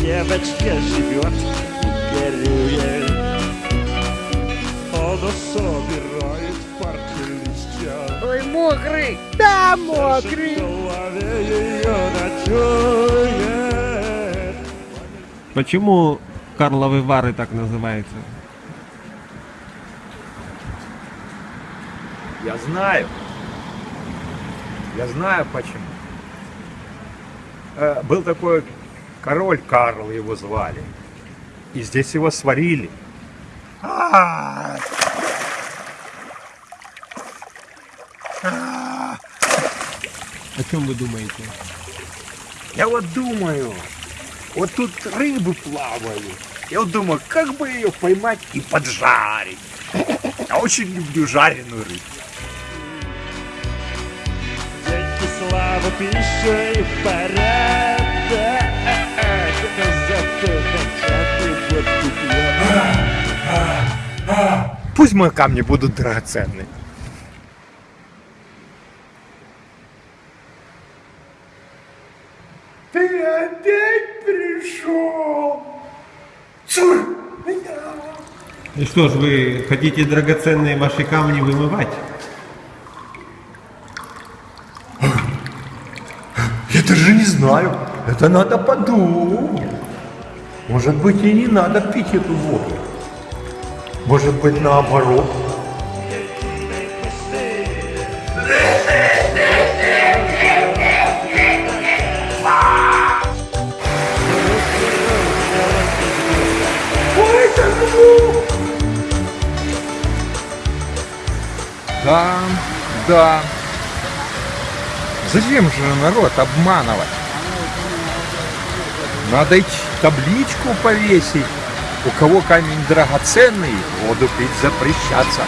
где живет, горюет. Он собирает в парке листья. Ой, мокрый. Да, В мокрый. голове ее ночует. Почему Карловы Вары так называются? Я знаю. Я знаю почему. Э, Был такой король Карл, его звали. И здесь его сварили. А, О чем вы думаете? Я вот думаю, вот тут рыбы плавают. Я вот думаю, как бы ее поймать и поджарить. Я очень люблю жареную рыбу. Слава, пища и порядок. Пусть мои камни будут драгоценны. Ты опять пришел? Цур! И что ж, вы хотите драгоценные ваши камни вымывать? Я даже не знаю. Это надо подумать. Может быть и не надо пить эту воду. Может быть наоборот. Да, да. Зачем же народ обманывать? Надо и табличку повесить. У кого камень драгоценный, воду пить запрещаться.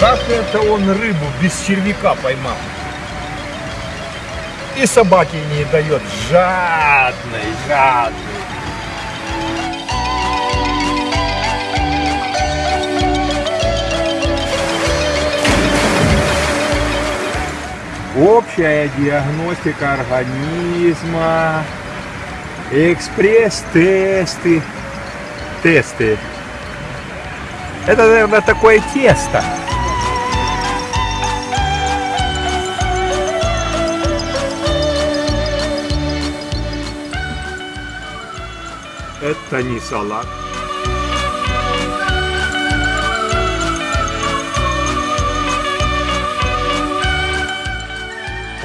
Как это он рыбу без червяка поймал? И собаке не дает. Жадный, жадный. Общая диагностика организма, экспресс-тесты, тесты. Это, наверное, такое тесто. Это не салат.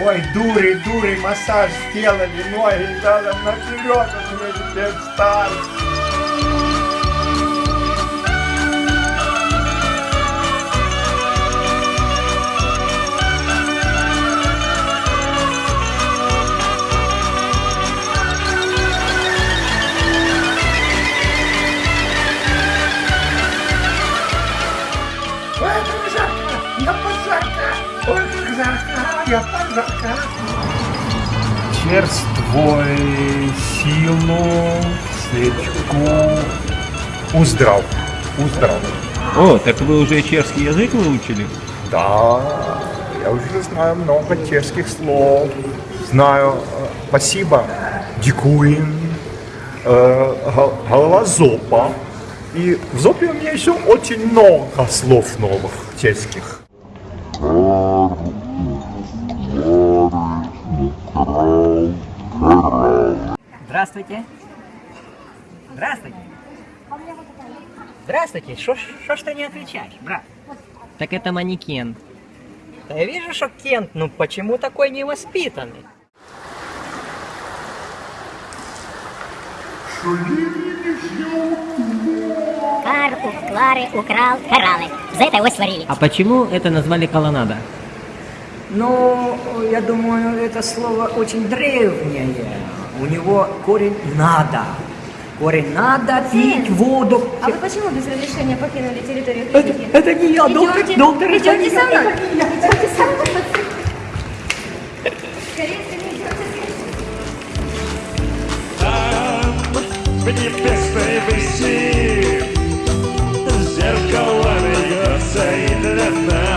Ой, дури, дури, массаж сделали, ноги задом наперед, у меня теперь как жарко, я пожарка, ой, как жарко, я пожарка. Черствой, силу, свечку. Уздрав, уздрав. О, так вы уже чешский язык выучили? Да, я уже знаю много чешских слов. Знаю э, спасибо, дикуин, э, го- голова зопа. И в зопе у меня еще очень много слов новых чешских. Здравствуйте. Здравствуйте. Здравствуйте. Что ж шо ж ты не отвечаешь, брат? Так это манекен. Да я вижу, что Кент, ну почему такой невоспитанный? Кар у Клары украл кораллы. За это его сварили. А почему это назвали колоннада? Ну, я думаю, это слово очень древнее. У него корень «надо». Корень «надо пить воду. А вы почему без разрешения покинули территорию Это, клиники? это не я, доктор, Идемте, доктор, это идемте не со мной. это я. Идемте со мной. Скорее, скорее, идемте, скорее. Там, в небесной выси, зеркало льется и для нас.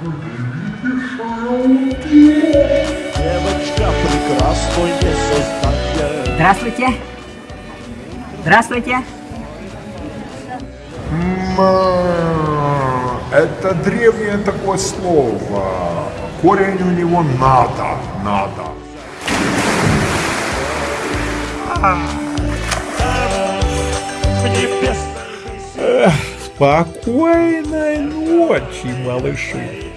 Девочка. Здравствуйте. Здравствуйте. М, Это древнее такое слово. Корень у него надо, надо. Спокойной ночи, малыши.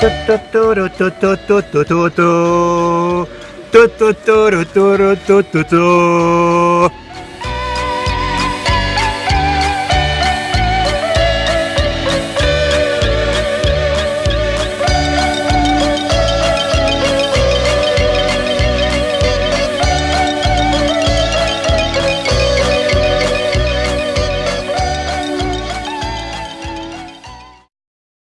トトトロトトトトトト。do do do do do do do do.